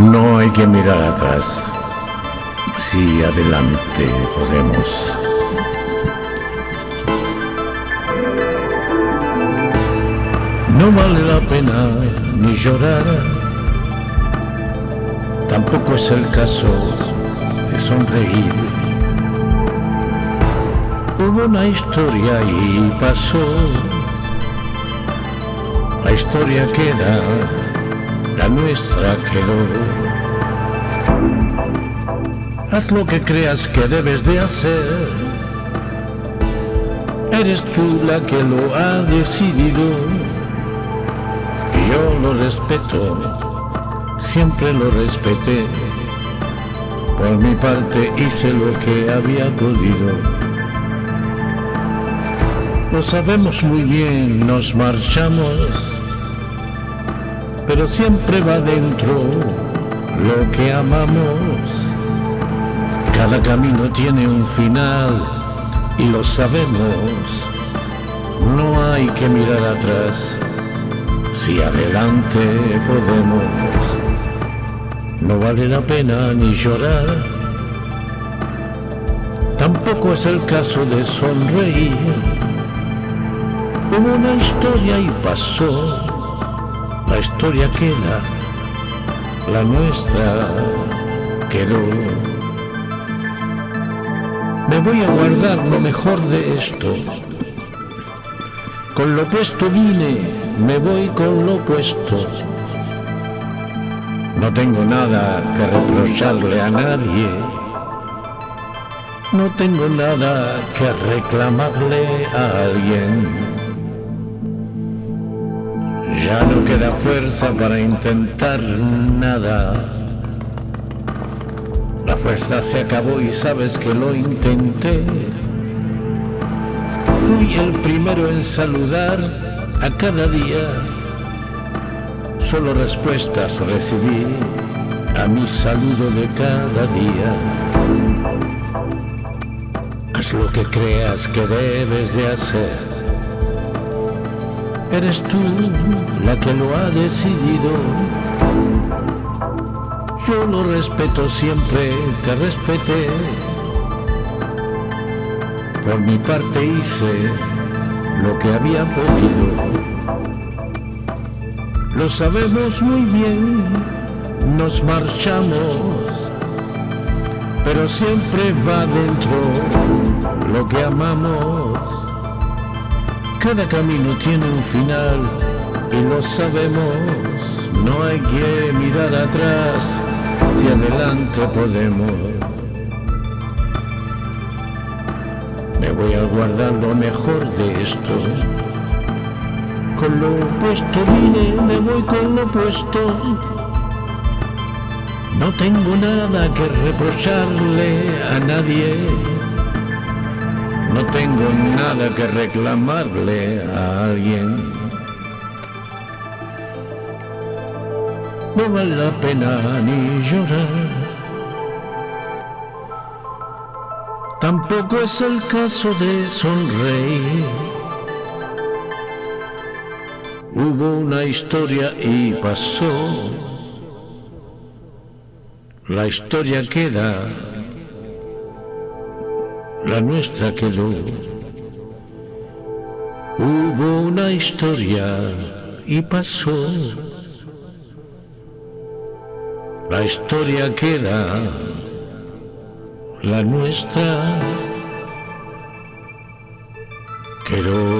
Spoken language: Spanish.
No hay que mirar atrás. Si adelante podemos. No vale la pena ni llorar. Tampoco es el caso de sonreír. Hubo una historia y pasó. La historia queda, la nuestra quedó. Haz lo que creas que debes de hacer. Eres tú la que lo ha decidido. Yo lo respeto, siempre lo respeté. Por mi parte hice lo que había podido. Lo sabemos muy bien, nos marchamos, pero siempre va dentro lo que amamos. Cada camino tiene un final y lo sabemos. No hay que mirar atrás, si adelante podemos. No vale la pena ni llorar, tampoco es el caso de sonreír Hubo una historia y pasó, la historia queda, la nuestra quedó. Me voy a guardar lo mejor de esto. Con lo puesto vine, me voy con lo puesto. No tengo nada que reprocharle a nadie. No tengo nada que reclamarle a alguien. Ya no queda fuerza para intentar nada. La fuerza se acabó y sabes que lo intenté. Fui el primero en saludar a cada día. Solo respuestas recibí a mi saludo de cada día. Haz lo que creas que debes de hacer Eres tú la que lo ha decidido. Yo lo respeto siempre, te respeté. Por mi parte hice lo que había podido. Lo sabemos muy bien, nos marchamos, pero siempre va dentro lo que amamos. Cada camino tiene un final y lo sabemos. No hay que mirar atrás si adelante podemos. Me voy a guardar lo mejor de esto. Con lo opuesto vine, me voy con lo opuesto. No tengo nada que reprocharle a nadie no tengo nada que reclamarle a alguien. No vale la pena ni llorar. Tampoco es el caso de sonreír. Hubo una historia y pasó. La historia queda la nuestra quedó. Hubo una historia y pasó. La historia queda, la nuestra quedó.